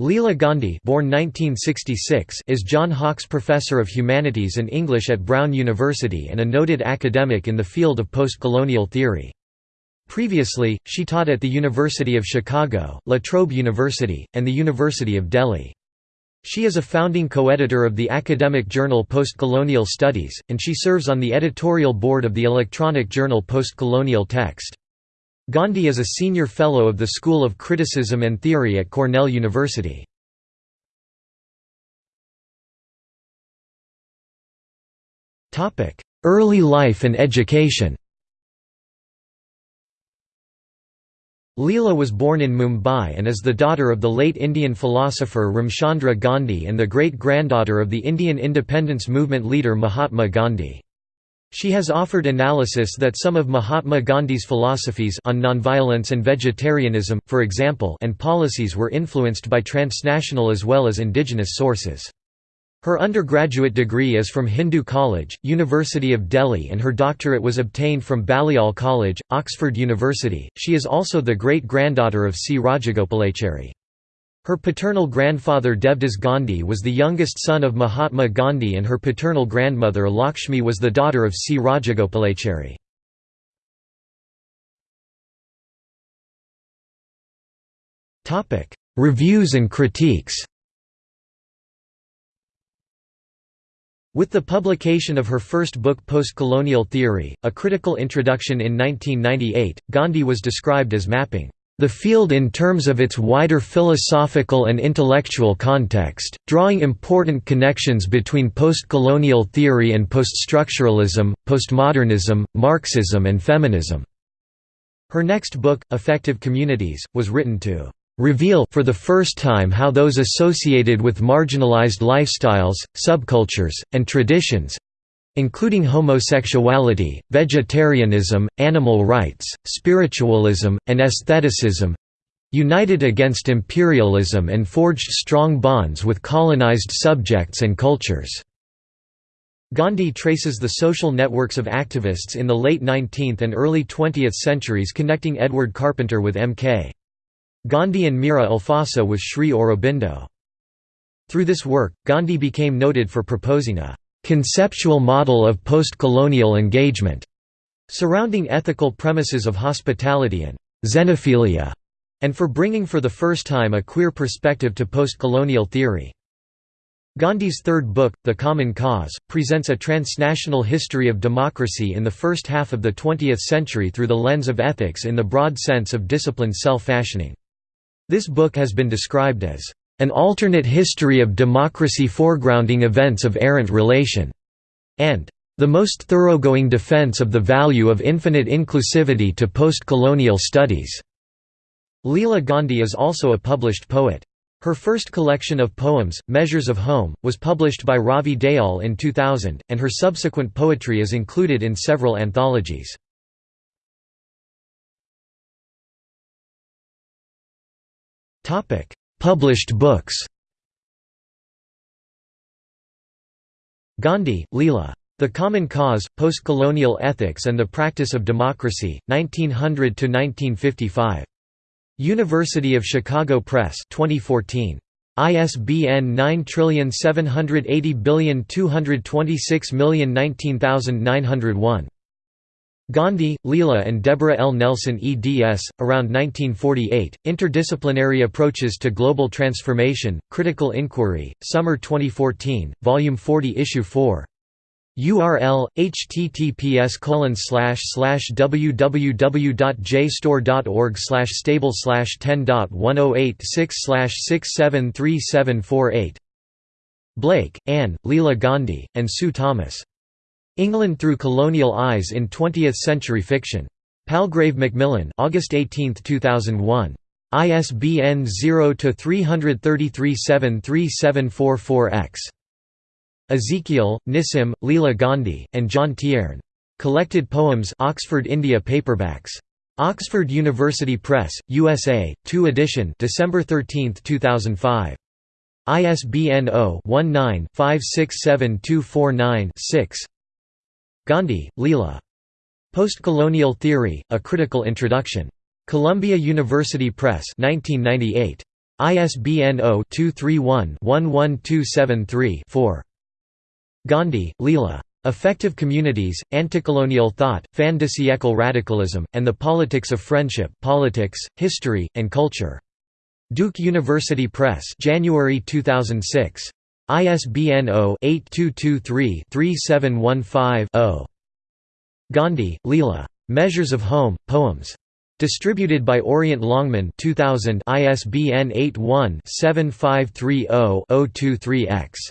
Leela Gandhi born 1966 is John Hawkes Professor of Humanities and English at Brown University and a noted academic in the field of postcolonial theory. Previously, she taught at the University of Chicago, La Trobe University, and the University of Delhi. She is a founding co-editor of the academic journal Postcolonial Studies, and she serves on the editorial board of the electronic journal Postcolonial Text. Gandhi is a senior fellow of the School of Criticism and Theory at Cornell University. Early life and education Leela was born in Mumbai and is the daughter of the late Indian philosopher Ramchandra Gandhi and the great-granddaughter of the Indian independence movement leader Mahatma Gandhi. She has offered analysis that some of Mahatma Gandhi's philosophies on nonviolence and vegetarianism, for example and policies were influenced by transnational as well as indigenous sources. Her undergraduate degree is from Hindu College, University of Delhi and her doctorate was obtained from Balliol College, Oxford University. She is also the great-granddaughter of C. Rajagopalachari. Her paternal grandfather Devdas Gandhi was the youngest son of Mahatma Gandhi and her paternal grandmother Lakshmi was the daughter of C. Rajagopalachari. Reviews and critiques With the publication of her first book Postcolonial Theory, A Critical Introduction in 1998, Gandhi was described as mapping the field in terms of its wider philosophical and intellectual context, drawing important connections between postcolonial theory and poststructuralism, postmodernism, Marxism and feminism. Her next book, Affective Communities, was written to reveal for the first time how those associated with marginalized lifestyles, subcultures, and traditions including homosexuality, vegetarianism, animal rights, spiritualism, and aestheticism united against imperialism and forged strong bonds with colonized subjects and cultures. Gandhi traces the social networks of activists in the late 19th and early 20th centuries connecting Edward Carpenter with M.K. Gandhi and Mira Alfassa with Sri Aurobindo. Through this work, Gandhi became noted for proposing a conceptual model of post-colonial engagement, surrounding ethical premises of hospitality and xenophilia, and for bringing for the first time a queer perspective to post-colonial theory. Gandhi's third book, The Common Cause, presents a transnational history of democracy in the first half of the 20th century through the lens of ethics in the broad sense of disciplined self-fashioning. This book has been described as an alternate history of democracy foregrounding events of errant relation, and the most thoroughgoing defense of the value of infinite inclusivity to post-colonial studies. Leela Gandhi is also a published poet. Her first collection of poems, Measures of Home, was published by Ravi Dayal in 2000, and her subsequent poetry is included in several anthologies. Published books Gandhi, Leela. The Common Cause, Postcolonial Ethics and the Practice of Democracy, 1900–1955. University of Chicago Press 2014. ISBN 9780226019901. Gandhi, Leela and Deborah L. Nelson eds. Around 1948, Interdisciplinary Approaches to Global Transformation, Critical Inquiry, Summer 2014, Volume 40 Issue 4. URL https www.jstor.org stable 10.1086 673748 Blake, Anne, Leela Gandhi, and Sue Thomas. England Through Colonial Eyes in Twentieth-Century Fiction. Palgrave Macmillan August 18, 2001. ISBN 0-333-73744-X. Ezekiel, Nissim, Leela Gandhi, and John Tierne. Collected Poems Oxford India Paperbacks. Oxford University Press, USA, 2 edition December 13, 2005. ISBN 0-19-567249-6 Gandhi, Leela. Postcolonial Theory, A Critical Introduction. Columbia University Press 1998. ISBN 0-231-11273-4. Gandhi, Leela. Affective Communities, Anticolonial Thought, Fin de siècle Radicalism, and the Politics of Friendship Politics, History, and Culture. Duke University Press January 2006. ISBN 0-8223-3715-0. Gandhi, Leela. Measures of Home, Poems. Distributed by Orient Longman 2000 ISBN 81-7530-023-X.